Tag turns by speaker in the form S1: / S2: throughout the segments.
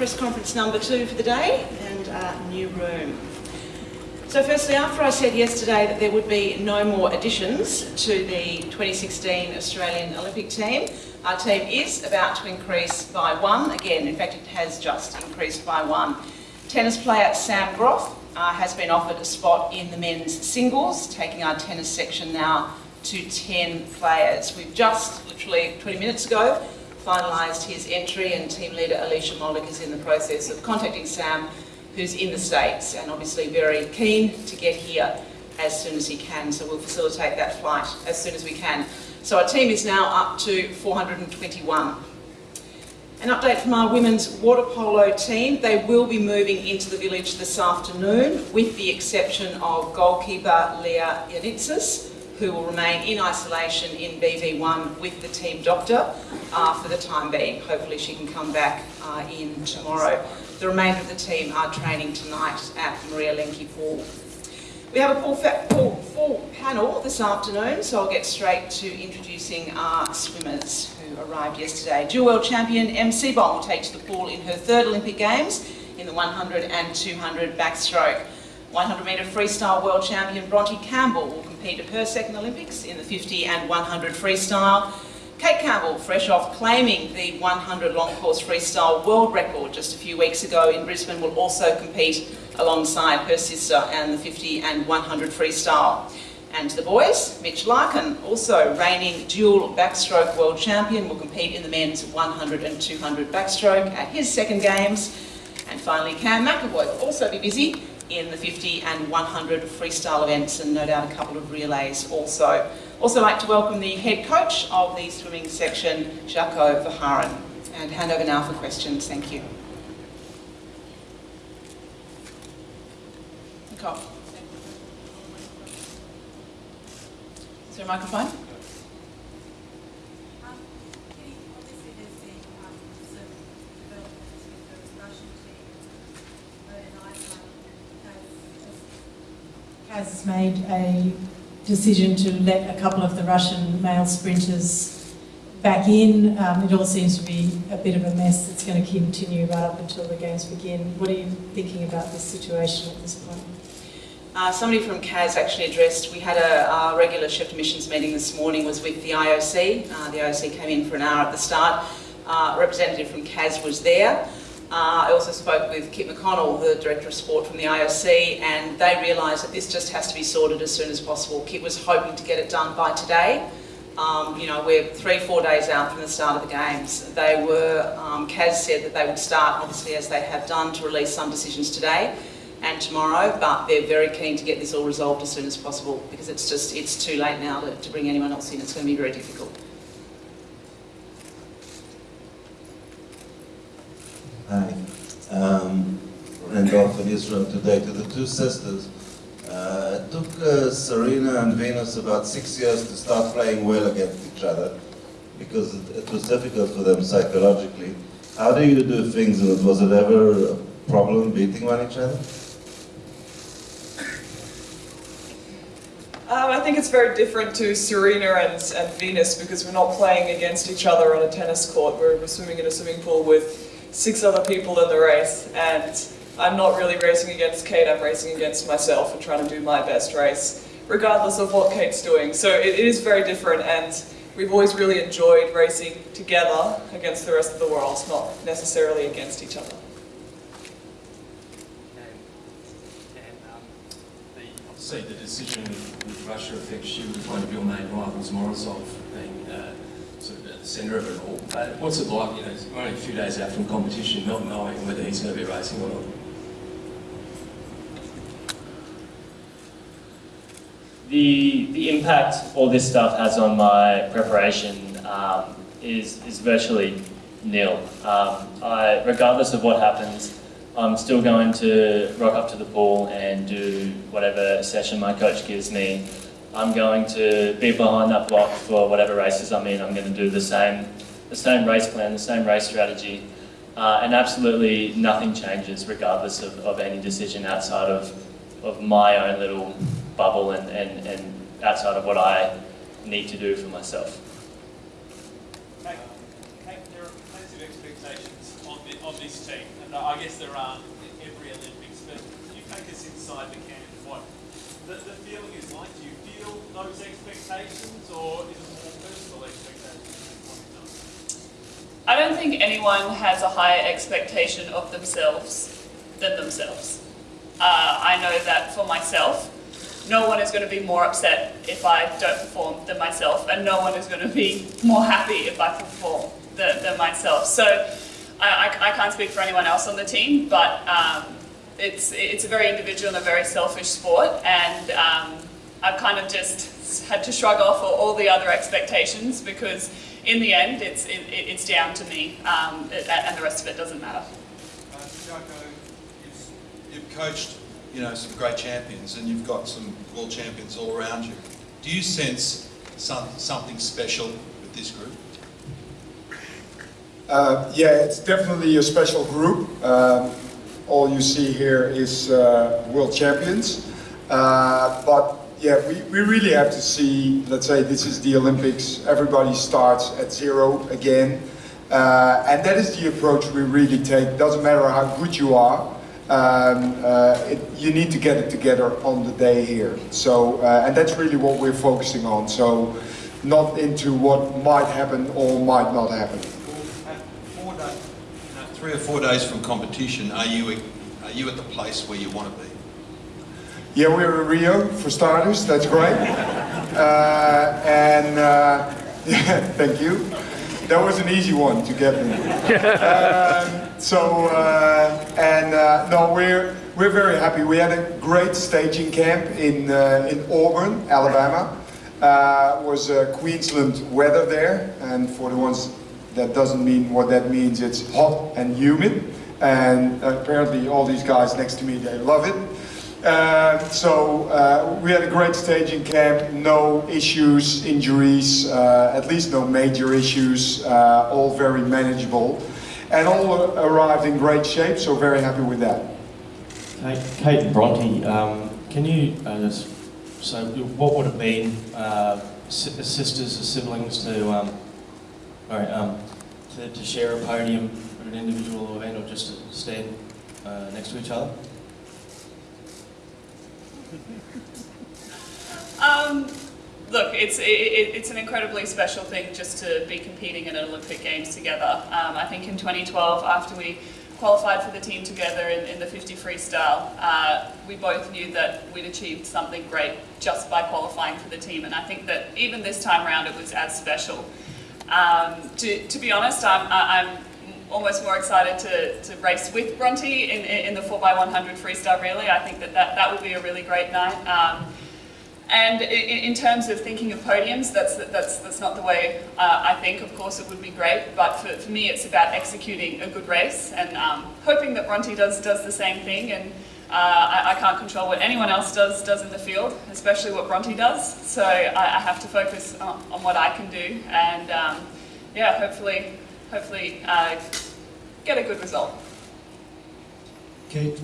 S1: Press conference number two for the day and uh, new room. So firstly, after I said yesterday that there would be no more additions to the 2016 Australian Olympic team, our team is about to increase by one. Again, in fact, it has just increased by one. Tennis player Sam Groth uh, has been offered a spot in the men's singles, taking our tennis section now to 10 players. We've just, literally 20 minutes ago, finalised his entry and team leader Alicia Molik is in the process of contacting Sam who's in the States and obviously very keen to get here as soon as he can. So we'll facilitate that flight as soon as we can. So our team is now up to 421. An update from our women's water polo team. They will be moving into the village this afternoon with the exception of goalkeeper Lea Yanitsas who will remain in isolation in BV1 with the team doctor uh, for the time being. Hopefully she can come back uh, in tomorrow. The remainder of the team are training tonight at Maria Lenk Pool. We have a full, full, full, panel this afternoon, so I'll get straight to introducing our swimmers who arrived yesterday. Dual world champion Em Seebohm will take to the pool in her third Olympic Games in the 100 and 200 backstroke. 100 metre freestyle world champion Bronte Campbell will compete at her second Olympics in the 50 and 100 freestyle. Kate Campbell, fresh off claiming the 100 long course freestyle world record just a few weeks ago in Brisbane, will also compete alongside her sister and the 50 and 100 freestyle. And the boys, Mitch Larkin, also reigning dual backstroke world champion, will compete in the men's 100 and 200 backstroke at his second games. And finally, Cam McEvoy will also be busy in the 50 and 100 freestyle events and no doubt a couple of relays also. Also like to welcome the head coach of the swimming section, Jacco Verhaeren. And hand over now for questions, thank you. Nicole. Is there a microphone?
S2: Has made a decision to let a couple of the Russian male sprinters back in. Um, it all seems to be a bit of a mess that's going to continue right up until the games begin. What are you thinking about this situation at this point?
S1: Uh, somebody from CAS actually addressed, we had a, our regular shift missions meeting this morning was with the IOC. Uh, the IOC came in for an hour at the start. Uh, representative from CAS was there. Uh, I also spoke with Kit McConnell, the Director of Sport from the IOC, and they realised that this just has to be sorted as soon as possible. Kit was hoping to get it done by today. Um, you know, we're three, four days out from the start of the games. They were, um, CAS said that they would start, obviously, as they have done, to release some decisions today and tomorrow, but they're very keen to get this all resolved as soon as possible because it's just, it's too late now to, to bring anyone else in. It's going to be very difficult.
S3: Hi. Um, Randolph in Israel today to the two sisters. Uh, it took uh, Serena and Venus about six years to start playing well against each other because it, it, was difficult for them psychologically. How do you do things? Was it ever a problem beating one each other?
S4: Um, I think it's very different to Serena and, and Venus because we're not playing against each other on a tennis court. We're, we're swimming in a swimming pool with six other people in the race and I'm not really racing against Kate, I'm racing against myself and trying to do my best race, regardless of what Kate's doing. So it, is very different and we've always really enjoyed racing together against the rest of the world, not necessarily against each other.
S5: obviously the decision with Russia affects you with one of your main rivals, Morozov, being uh, sort of at the centre of it all. Uh, what's it like, you know, only a few days out from competition, not knowing whether he's going to be racing or not?
S6: The, the impact all this stuff has on my preparation um, is, is virtually nil. Um, I, regardless of what happens, I'm still going to rock up to the pool and do whatever session my coach gives me I'm going to be behind that block for whatever races I'm in. I'm going to do the same, the same race plan, the same race strategy, uh, and absolutely nothing changes regardless of, of any decision outside of, of my own little bubble and, and, and outside of what I need to do for myself.
S7: There are plenty of expectations of this team, and I guess there aren't at every Olympics, but can you take us inside the camp? What the, the feeling is like? Those expectations, or is it more personal expectations?
S4: I don't think anyone has a higher expectation of themselves than themselves. Uh, I know that for myself, no one is going to be more upset if I don't perform than myself, and no one is going to be more happy if I perform than, than myself. So I, I, I can't speak for anyone else on the team, but um, it's, it's a very individual and a very selfish sport, and um, I've kind of just had to shrug off all, all the other expectations because in the end, it's, it, it's down to me, um, it- and the rest of it doesn't matter.
S8: Uh, Joko, you've, you've coached, you know, some great champions, and you've got some world champions all around you. Do you sense some, something special with this group?
S9: Uh, yeah, it's definitely a special group. Um, all you see here is uh, world champions. Uh, but yeah, we, we really have to see, let's say this is the Olympics, everybody starts at zero again. Uh, and that is the approach we really take. Doesn't matter how good you are, um, uh, it, you need to get it together on the day here. So, uh, and that's really what we're focusing on. So, not into what might happen or might not happen.
S8: Four day, you know, three or four days from competition, are you, are you at the place where you want to be?
S9: Yeah, we're in Rio for starters. That's great. Uh, and uh, yeah, thank you. That was an easy one to get me. um, so uh, and uh, no, we're we're very happy. We had a great staging camp in uh, in Auburn, Alabama. Uh, was Queensland weather there, and for the ones that doesn't mean what that means, it's hot and humid. And apparently, all these guys next to me they love it. Uh, so uh, we had a great staging camp, no issues, injuries, uh, at least no major issues, uh, all very manageable, and all arrived in great shape. So very happy with that.
S10: Kate, Bronte, um, can you uh, just so what would have been uh, si- sisters, or siblings, to um, um, to, to share a podium at an individual event, or just to stand next to each other?
S4: Um, look, it's it, it- it's an incredibly special thing just to be competing in an Olympic Games together. Um, I think in 2012, after we qualified for the team together in, in the 50 freestyle, uh, we both knew that we'd achieved something great just by qualifying for the team, and I think that even this time around it was as special. Um, to, to be honest, I'm, I'm almost more excited to, to race with Bronte in, in the 4x100 freestyle relay. I think that that, that will be a really great night. Um, and in terms of thinking of podiums, that's, that's, that's not the way uh, I think. Of course, it would be great, but for, for me, it's about executing a good race and um, hoping that Bronte does, does the same thing. And uh, I, I can't control what anyone else does, does in the field, especially what Bronte does. So I, I have to focus on, on what I can do. And um, yeah, hopefully, hopefully uh, get a good result.
S11: Kate,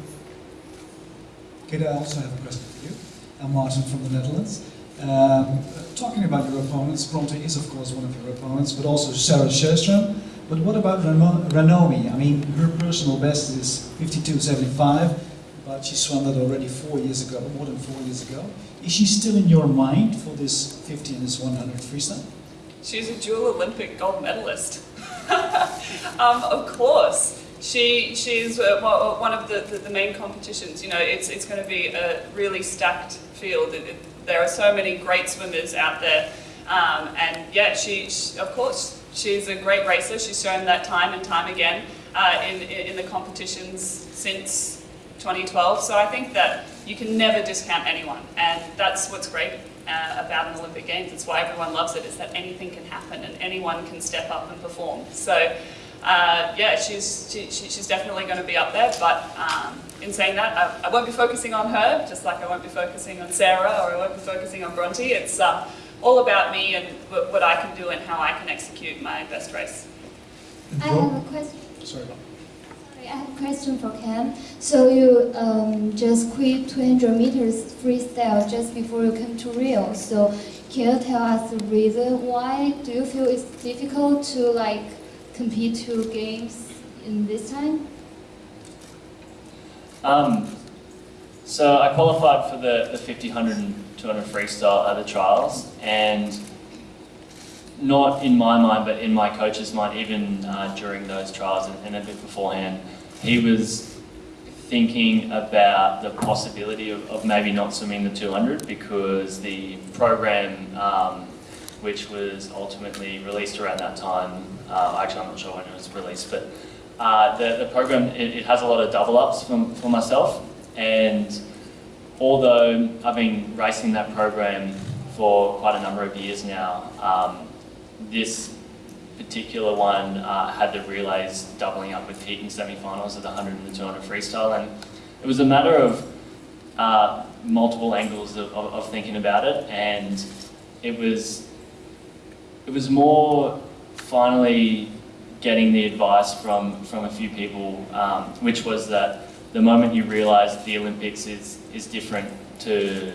S11: Kate, I also have a question for you. I'm Martin from the Netherlands. Um, talking about your opponents, Bronte is of course one of your opponents, but also Sarah Sjöström. But what about Rano- Ranomi? I mean, her personal best is 52.75, but she swam that already four years ago, more than four years ago. Is she still in your mind for this 50 and this 100 freestyle?
S4: She's a dual Olympic gold medalist. um, of course. She, she's uh, one one of the, the, the main competitions. You know, it's, it's going to be a really stacked field. It, it, there are so many great swimmers out there. Um, and yeah, she, she, of course, she's a great racer. She's shown that time and time again uh, in, in, in the competitions since 2012. So I think that you can never discount anyone. And that's what's great uh, about an Olympic Games. It's why everyone loves it, is that anything can happen and anyone can step up and perform. So, uh, yeah, she's, she, she- she's definitely going to be up there. But um, in saying that, I, I won't be focusing on her, just like I won't be focusing on Sarah or I won't be focusing on Bronte. It's uh, all about me and what, what I can do and how I can execute my best race.
S12: I have a question.
S11: Sorry.
S12: Have a question for Cam. So you um, just quit 200 meters freestyle just before you came to Rio. So can you tell us the reason why? Do you feel it's difficult to like compete to games in this time?
S6: Um, so I qualified for the, the 50, 100 and 200 freestyle at the trials and not in my mind but in my coach's mind even uh, during those trials and, and a bit beforehand he was thinking about the possibility of, of maybe not swimming the 200 because the program um, which was ultimately released around that time uh, actually I'm not sure when it was released but uh, the, the program it, it has a lot of double ups for, for myself. And although I've been racing that program for quite a number of years now, um, this particular one uh, had the relays doubling up with heat and semi-finals of the 100 and the 200 freestyle and it was a matter of uh, multiple angles of, of, of, thinking about it and it was it was more finally getting the advice from from a few people um, which was that the moment you realise the Olympics is, is different to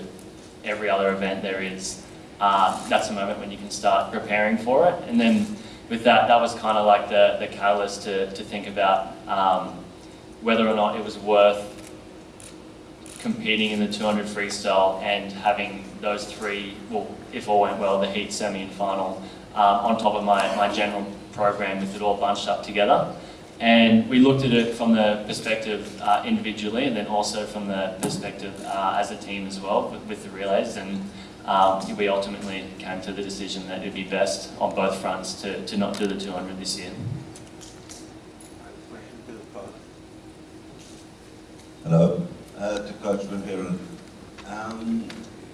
S6: every other event there is, uh, that's the moment when you can start preparing for it. And then with that, that was kind of like the, the catalyst to, to think about um, whether or not it was worth competing in the 200 freestyle and having those three, well, if all went well, the heat, semi and final, um, on top of my, my general program with it all bunched up together. And we looked at it from the perspective uh, individually and then also from the perspective uh, as a team as well with, with the relays. And um, we ultimately came to the decision that it would be best on both fronts to, to not do the 200 this year.
S3: Hello, uh, to Coach Van. Um,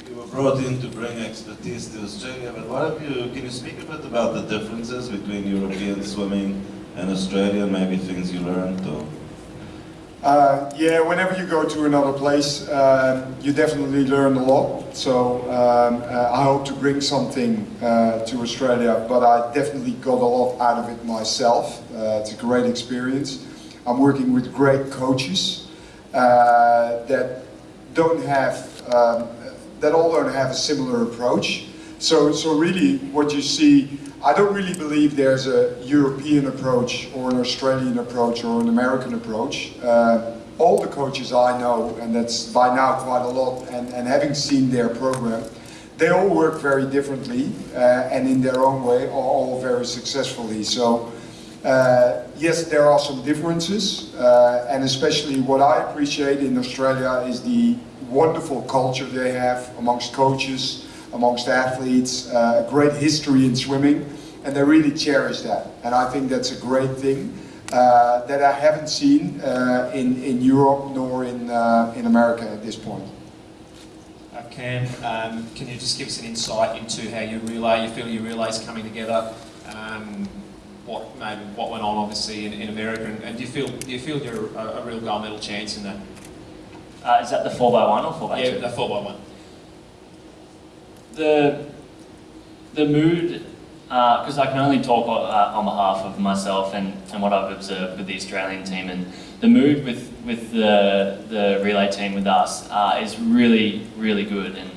S3: you were brought in to bring expertise to Australia, but what have you, can you speak a bit about the differences between European swimming and Australia, maybe things you learned or?
S9: Uh, yeah, whenever you go to another place, uh, you definitely learn a lot. So um, uh, I hope to bring something uh, to Australia, but I definitely got a lot out of it myself. Uh, it's a great experience. I'm working with great coaches uh, that don't have, um, that all don't have a similar approach. So, so really what you see I don't really believe there's a European approach or an Australian approach or an American approach. Uh, all the coaches I know, and that's by now quite a lot, and, and having seen their program, they all work very differently uh, and in their own way, are all very successfully. So uh, yes, there are some differences, uh, and especially what I appreciate in Australia is the wonderful culture they have amongst coaches, amongst athletes, uh, a great history in swimming, and they really cherish that. And I think that's a great thing uh, that I haven't seen uh, in, in Europe nor in, uh, in America at this point.
S13: Uh, Cam, um, can you just give us an insight into how you relay, you feel your relays coming together? Um, what maybe what went on obviously in, in America, and, and, do you feel do you feel you're a, a real gold medal chance in that?
S6: Uh, is that the four by one or four by
S13: yeah,
S6: two?
S13: Yeah, the four by one
S6: the the mood, because uh, I can only talk uh, on behalf of myself and, and what I've observed with the Australian team, and the mood with with the the relay team with us uh, is really really good, and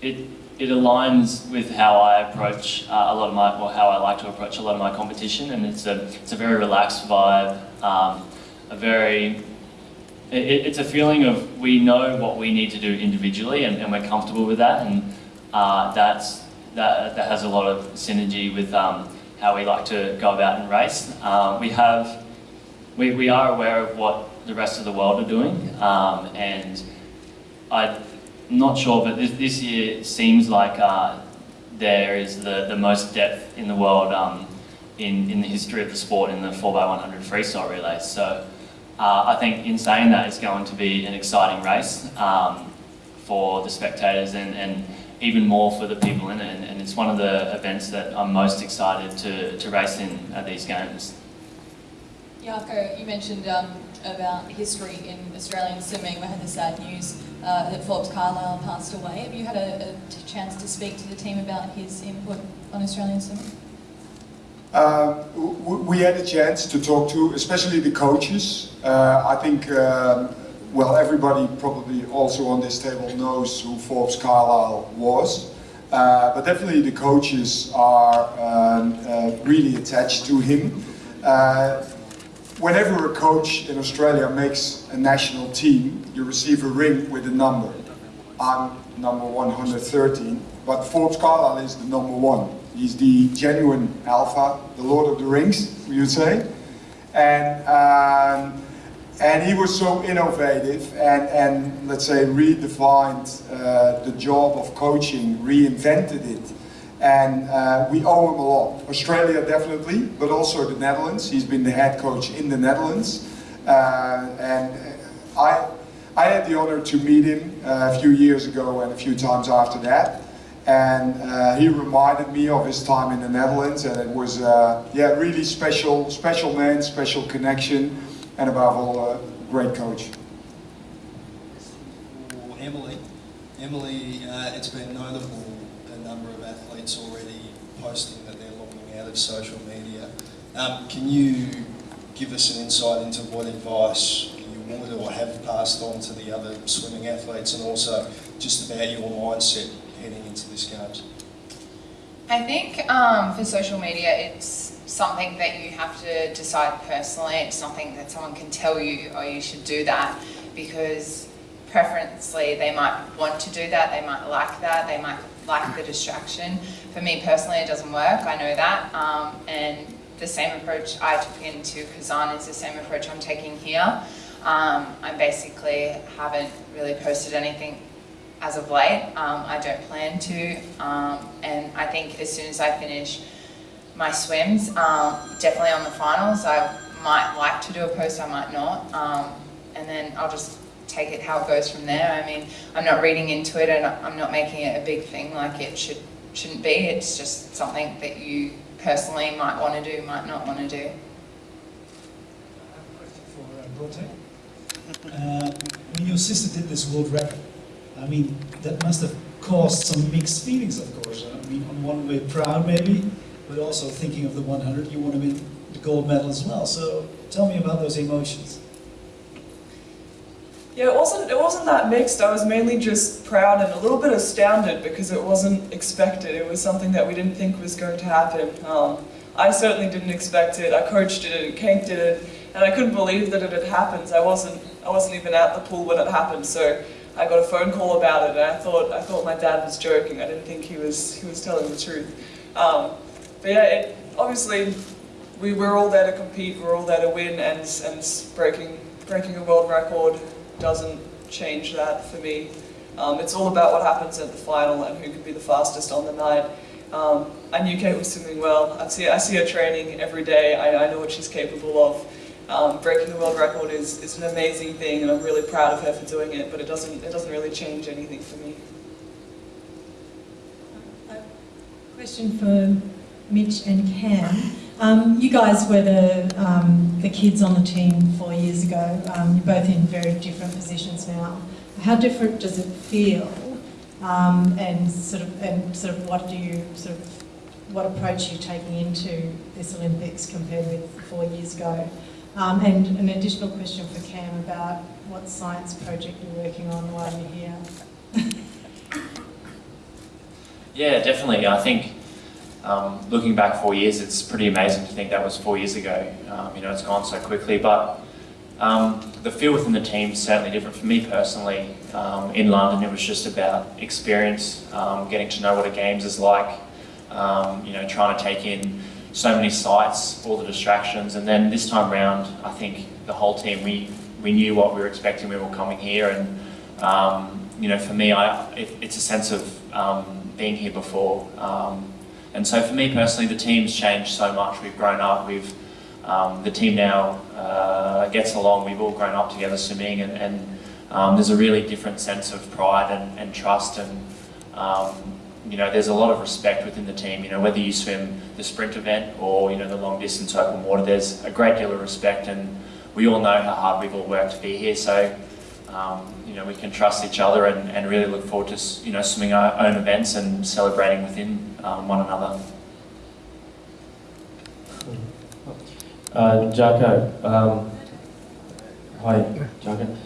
S6: it it aligns with how I approach uh, a lot of my, or how I like to approach a lot of my competition, and it's a it's a very relaxed vibe, um, a very it, it's a feeling of we know what we need to do individually and, and we're comfortable with that and uh, that's, that, that has a lot of synergy with um, how we like to go about and race. Um, we have, we, we are aware of what the rest of the world are doing um, and I'm not sure but this, this year seems like uh, there is the, the most depth in the world um, in, in the history of the sport in the 4x100 freestyle relays. So uh, I think in saying that it's going to be an exciting race um, for the spectators and, and even more for the people in it. And, and, it's one of the events that I'm most excited to, to race in at these games.
S14: Jacco, you mentioned um, about history in Australian swimming. We had the sad news uh, that Forbes Carlile passed away. Have you had a, a chance to speak to the team about his input on Australian swimming?
S9: Um, we had a chance to talk to, especially the coaches. Uh, I think, um, well, everybody probably also on this table knows who Forbes Carlile was. Uh, but definitely the coaches are um, uh, really attached to him. Uh, whenever a coach in Australia makes a national team, you receive a ring with a number. I'm number 113, but Forbes Carlile is the number one. He's the genuine alpha, the Lord of the Rings, we would say. And, um, and he was so innovative and, and let's say redefined uh, the job of coaching, reinvented it. And uh, we owe him a lot. Australia definitely, but also the Netherlands. He's been the head coach in the Netherlands. Uh, and I, I had the honor to meet him uh, a few years ago and a few times after that. And uh, he reminded me of his time in the Netherlands and it was, uh, yeah, really special, special man, special connection and above all, a great coach.
S15: Emily, Emily, uh, it's been notable a number of athletes already posting that they're logging out of social media. Um, can you give us an insight into what advice you would or have passed on to the other swimming athletes and also just about your mindset into this games?
S16: I think um, for social media, it's something that you have to decide personally. It's something that someone can tell you, oh, you should do that, because preferentially they might want to do that, they might like that, they might like the distraction. For me personally, it doesn't work, I know that, um, and the same approach I took into Kazan is the same approach I'm taking here. Um, I basically haven't really posted anything as of late. Um, I don't plan to, um, and I think as soon as I finish my swims, um, definitely on the finals, I might like to do a post, I might not, um, and then I'll just take it how it goes from there. I mean, I'm not reading into it and I'm not making it a big thing like it should, shouldn't be. It's just something that you personally might want to do, might not want to do.
S11: for uh. Uh, when your sister did this world record, I mean, that must have caused some mixed feelings, of course. I mean, on one way, proud maybe, but also thinking of the 100, you want to win the gold medal as well. So tell me about those emotions.
S17: Yeah, it wasn't it wasn't that mixed. I was mainly just proud and a little bit astounded because it wasn't expected. It was something that we didn't think was going to happen. Um, I certainly didn't expect it. I coached it and Kate did it, and I couldn't believe that it had happened. I wasn't I wasn't even at the pool when it happened, so I got a phone call about it, and I thought I thought my dad was joking. I didn't think he was he was telling the truth. Um, but yeah, it, obviously we were all there to compete. We are all there to win, and and breaking breaking a world record doesn't change that for me. Um, it's all about what happens at the final and who can be the fastest on the night. Um, I knew Kate was swimming well. I see, I see her training every day. I, I know what she's capable of. Um, breaking the world record is, is an amazing thing and I'm really proud of her for doing it, but it doesn't, it doesn't really change anything for me.
S2: Question for Mitch and Cam. Um, you guys were the, um, the kids on the team four years ago. Um, you're both in very different positions now. How different does it feel? Um, and sort of, and sort of, what do you sort of, what approach are you taking into this Olympics compared with four years ago? Um, and an additional question for Cam about what science project you're working on while you're here.
S18: yeah, definitely. I think um, looking back four years, it's pretty amazing to think that was four years ago. Um, you know, it's gone so quickly, but um, the feel within the team is certainly different for me personally. Um, in London, it was just about experience, um, getting to know what a games is like, you know, trying to take in so many sites, all the distractions, and then this time round, I think the whole team, we, we knew what we were expecting, when we were coming here, and you know, for me, I, it, it's a sense of being here before. And so for me personally, the team's changed so much. We've grown up. We've um, the team now uh, gets along. We've all grown up together swimming, and, and um, there's a really different sense of pride and, and trust, and um, you know, there's a lot of respect within the team. You know, whether you swim the sprint event or you know the long distance open water, there's a great deal of respect, and we all know how hard we've all worked to be here. So. Um, you know, we can trust each other and, and really look forward to, you know, swimming our own events and celebrating within um, one another.
S10: Uh, Jacko, um, hi, Jacko.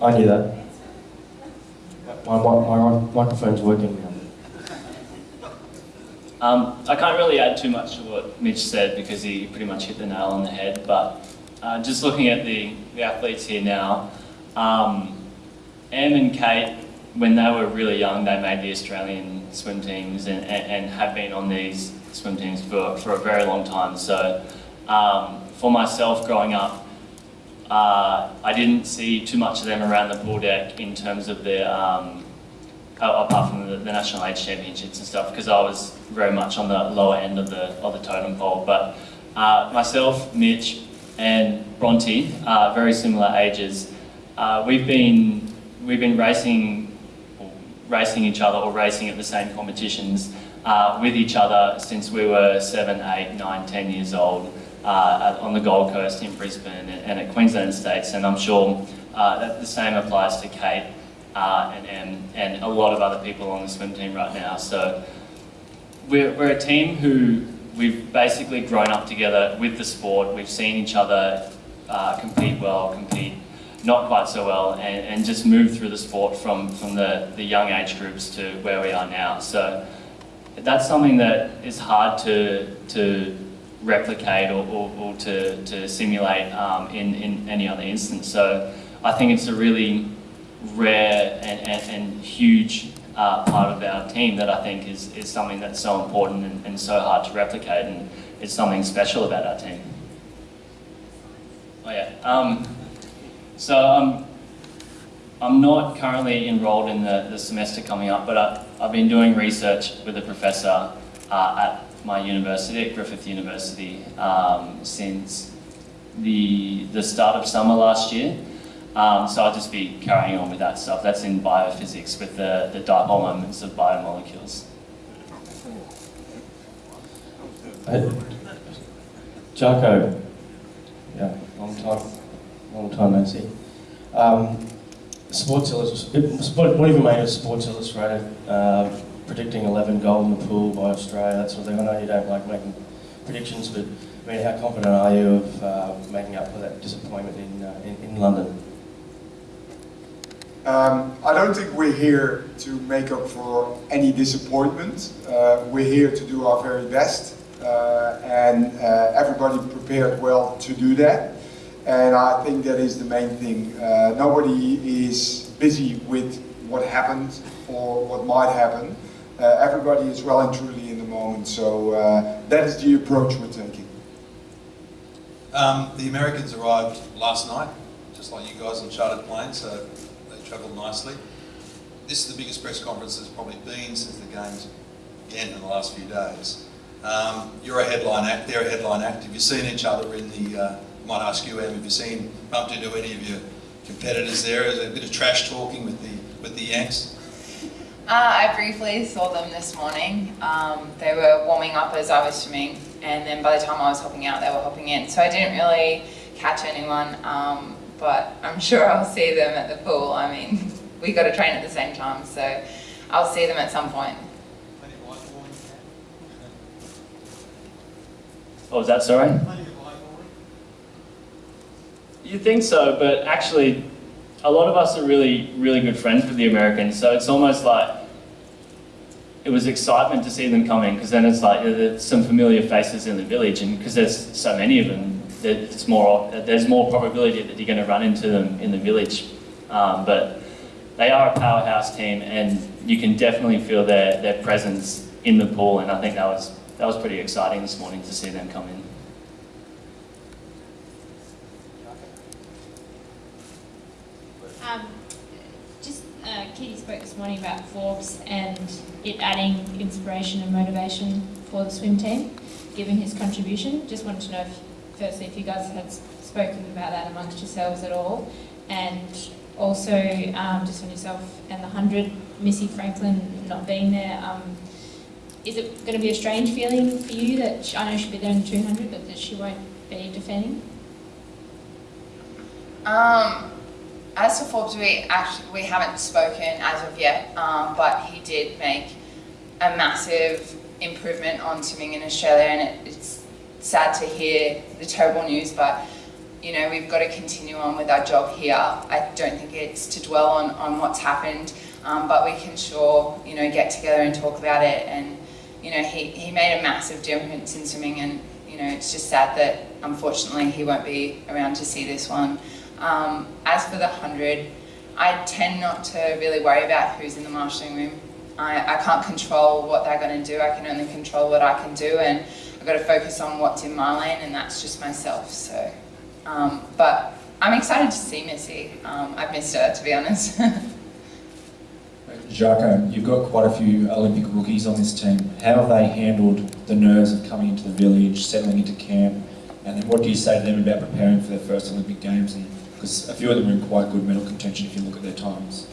S10: I knew that. My, my, my microphone's working now.
S6: Um, I can't really add too much to what Mitch said because he pretty much hit the nail on the head, but uh, just looking at the, the athletes here now, um, Em and Kate, when they were really young, they made the Australian swim teams and, and, and have been on these swim teams for, for a very long time. So um, for myself growing up, uh, I didn't see too much of them around the pool deck in terms of their, um, apart from the, the national age championships and stuff, because I was very much on the lower end of the, of the totem pole. But uh, myself, Mitch, and Bronte, uh, very similar ages, uh, we've been we've been racing racing each other or racing at the same competitions uh, with each other since we were seven, eight, nine, ten years old uh, on the Gold Coast in Brisbane and, and at Queensland States, and I'm sure uh, that the same applies to Kate uh, and Em and a lot of other people on the swim team right now. So we're, we're a team who we've basically grown up together with the sport. We've seen each other uh, compete well, compete not quite so well, and, and just move through the sport from, from the, the young age groups to where we are now. So that's something that is hard to, to replicate or, or, or to, to simulate um, in, in any other instance. So I think it's a really rare and, and, and huge uh, part of our team that I think is, is something that's so important and, and so hard to replicate and it's something special about our team. Oh yeah. Um, so um, I'm not currently enrolled in the, the semester coming up, but I, I've been doing research with a professor uh, at my university, at Griffith University, um, since the, the start of summer last year. Um, so I'll just be carrying on with that stuff. That's in biophysics with the, the dipole moments of biomolecules.
S10: Jarko, yeah, long time, long time no see. Um, Sports Illustrated, what have you made of Sports Illustrated uh, predicting 11 gold in the pool by Australia, that sort of thing? I know you don't like making predictions, but I mean, how confident are you of uh, making up for that disappointment in, uh, in, in London?
S9: Um, I don't think we're here to make up for any disappointment. Uh, we're here to do our very best uh, and uh, everybody prepared well to do that. And I think that is the main thing. Uh, nobody is busy with what happened or what might happen. Uh, everybody is well and truly in the moment, so uh, that is the approach we're taking.
S8: Um, the Americans arrived last night, just like you guys on chartered planes, so they travelled nicely. This is the biggest press conference there's probably been since the games began in the last few days. Um, you're a headline act, they're a headline act. Have you seen each other in the, uh, might ask you, Em, have you seen, bumped into any of your competitors there? Is there a bit of trash talking with the, with the Yanks?
S16: Uh, I briefly saw them this morning. Um, they were warming up as I was swimming, and then by the time I was hopping out, they were hopping in. So I didn't really catch anyone. Um, but I'm sure I'll see them at the pool. I mean, we got to train at the same time, so I'll see them at some point.
S6: Oh, is that, sorry? You think so, but actually, a lot of us are really, really good friends with the Americans, so it's almost like it was excitement to see them coming, because then it's like there's some familiar faces in the village, and because there's so many of them, it's more, there's more probability that you're going to run into them in the village. Um, but they are a powerhouse team, and you can definitely feel their, their presence in the pool, and I think that was, that was pretty exciting this morning to see them come in.
S19: Um, just uh, Kitty spoke this morning about Forbes and it adding inspiration and motivation for the swim team, given his contribution. Just wanted to know if firstly, if you guys had spoken about that amongst yourselves at all, and also um, just on yourself and the 100, Missy Franklin not being there, um, is it going to be a strange feeling for you that she, I know she'll be there in the 200, but that she won't be defending?
S16: Um, as for Forbes, we actually we haven't spoken as of yet, um, but he did make a massive improvement on swimming in Australia, and it, it's sad to hear the terrible news, but you know, we've got to continue on with our job here. I don't think it's to dwell on, on what's happened, um, but we can sure, you know, get together and talk about it and, you know, he, he made a massive difference in swimming and, you know, it's just sad that unfortunately he won't be around to see this one. Um, as for the 100, I tend not to really worry about who's in the marshalling room. I, I can't control what they're going to do, I can only control what I can do and I've got to focus on what's in my lane and that's just myself. So, um, But I'm excited to see Missy. Um, I've missed her, to be honest.
S20: Jacques, you've got quite a few Olympic rookies on this team. How have they handled the nerves of coming into the village, settling into camp, and then what do you say to them about preparing for their first Olympic Games? And because a few of them are in quite good medal contention if you look at their times.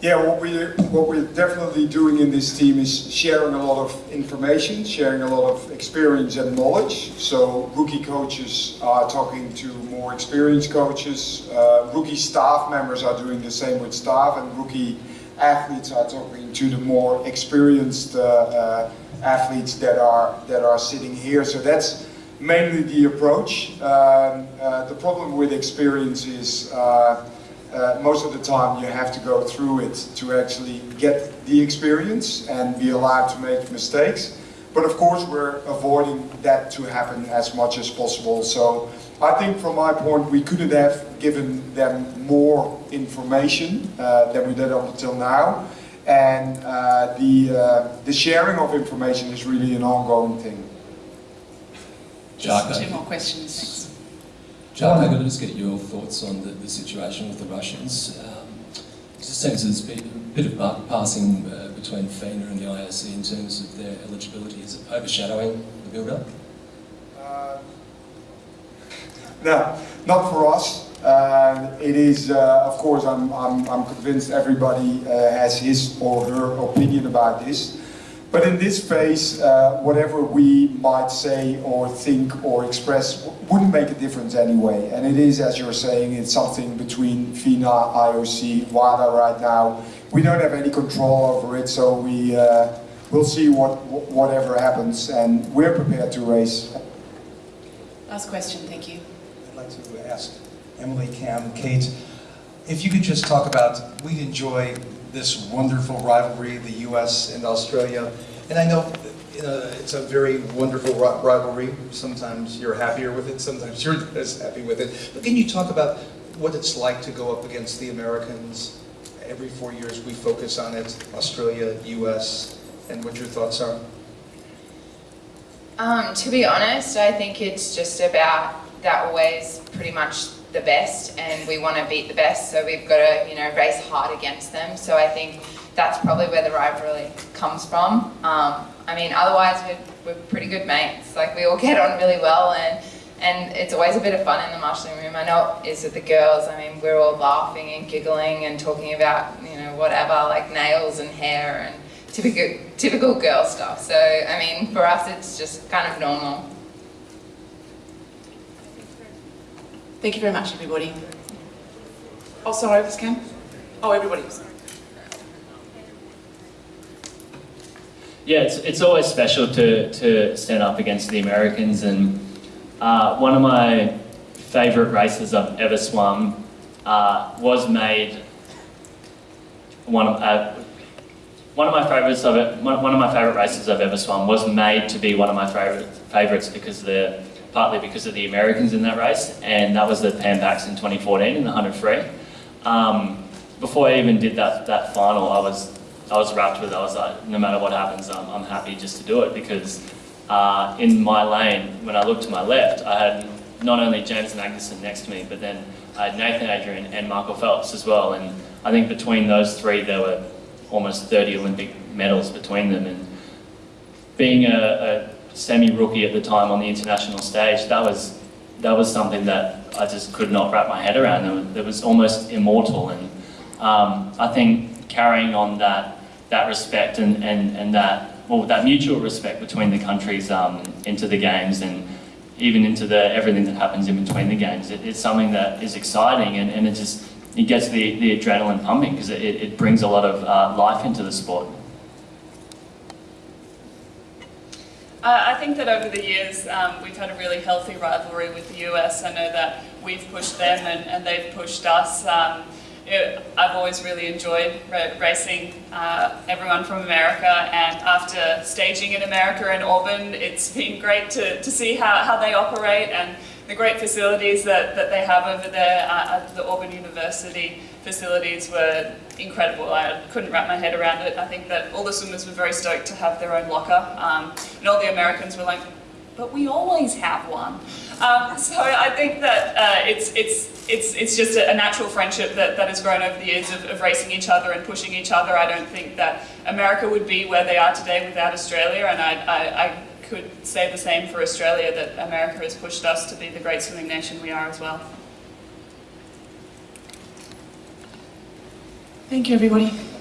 S9: Yeah, what we're, what we're definitely doing in this team is sharing a lot of information, sharing a lot of experience and knowledge. So rookie coaches are talking to more experienced coaches, uh, rookie staff members are doing the same with staff, and rookie athletes are talking to the more experienced uh, uh, athletes that are, that are sitting here. So that's mainly the approach. Um, uh, the problem with experience is uh, uh, most of the time you have to go through it to actually get the experience and be allowed to make mistakes. But of course we're avoiding that to happen as much as possible. So I think from my point we couldn't have given them more information uh, than we did up until now. And uh, the, uh, the sharing of information is really an ongoing thing.
S21: Just
S22: two more questions, thanks.
S21: Jack, I'm going to just get your thoughts on the, the situation with the Russians. Um, it just seems there's been a bit of buck passing uh, between FINA and the IOC in terms of their eligibility. Is it overshadowing the build-up?
S9: Uh, no, not for us. Uh, it is, uh, of course, I'm, I'm, I'm convinced everybody uh, has his or her opinion about this. But in this phase, uh, whatever we might say or think or express wouldn't make a difference anyway. And it is, as you're saying, it's something between FINA, IOC, WADA right now. We don't have any control over it, so we, uh, we'll see what, whatever happens, and we're prepared to race.
S22: Last question, thank you.
S15: I'd like to ask Emily, Cam, Kate, if you could just talk about, we enjoy this wonderful rivalry, the US and Australia. And I know know, it's a very wonderful rivalry. Sometimes you're happier with it, sometimes you're not as happy with it. But can you talk about what it's like to go up against the Americans? Every four years we focus on it, Australia, US, and what your thoughts are?
S16: Um, to be honest, I think it's just about that always pretty much the best and we want to beat the best so we've got to you know race hard against them. So I think that's probably where the rivalry comes from. Um, I mean otherwise we're, we're pretty good mates. Like we all get on really well and and it's always a bit of fun in the marshalling room. I know it is with the girls. I mean we're all laughing and giggling and talking about you know whatever like nails and hair and typical typical girl stuff. So I mean for us it's just kind of normal
S22: Thank you very much, everybody. Oh, sorry, this Cam? Oh, everybody.
S6: Yeah, it's, it's always special to, to stand up against the Americans and uh, one of my favourite races I've ever swum uh, was made one of uh, one of my favourites of it one of my favourite races I've ever swum was made to be one of my favourite favourites because the partly because of the Americans in that race, and that was the Pan Pacs in 2014 in the 100 free. Um, before I even did that, that final, I was, I was wrapped with it. I was like, no matter what happens, I'm, I'm happy just to do it because uh, in my lane, when I looked to my left, I had not only James Magnussen next to me, but then I had Nathan Adrian and Michael Phelps as well. And I think between those three, there were almost 30 Olympic medals between them. And being a, a semi-rookie at the time on the international stage, that was that was something that I just could not wrap my head around. It was, it was almost immortal, and um, I think carrying on that that respect and, and, and that well that mutual respect between the countries um, into the games and even into the everything that happens in between the games, it, it's something that is exciting and, and it just it gets the, the adrenaline pumping because it, it brings a lot of uh, life into the sport.
S4: I think that over the years um, we've had a really healthy rivalry with the US. I know that we've pushed them and, and they've pushed us. Um, it, I've always really enjoyed racing uh, everyone from America, and after staging in America in Auburn, it's been great to, to see how, how they operate and the great facilities that, that they have over there uh, at the Auburn University facilities were incredible. I couldn't wrap my head around it. I think that all the swimmers were very stoked to have their own locker, um, and all the Americans were like, but we always have one. Um, so I think that uh, it's, it's, it's, it's just a, natural friendship that, that has grown over the years of, of racing each other and pushing each other. I don't think that America would be where they are today without Australia, and I, I, I could say the same for Australia, that America has pushed us to be the great swimming nation we are as well.
S22: Thank you, everybody.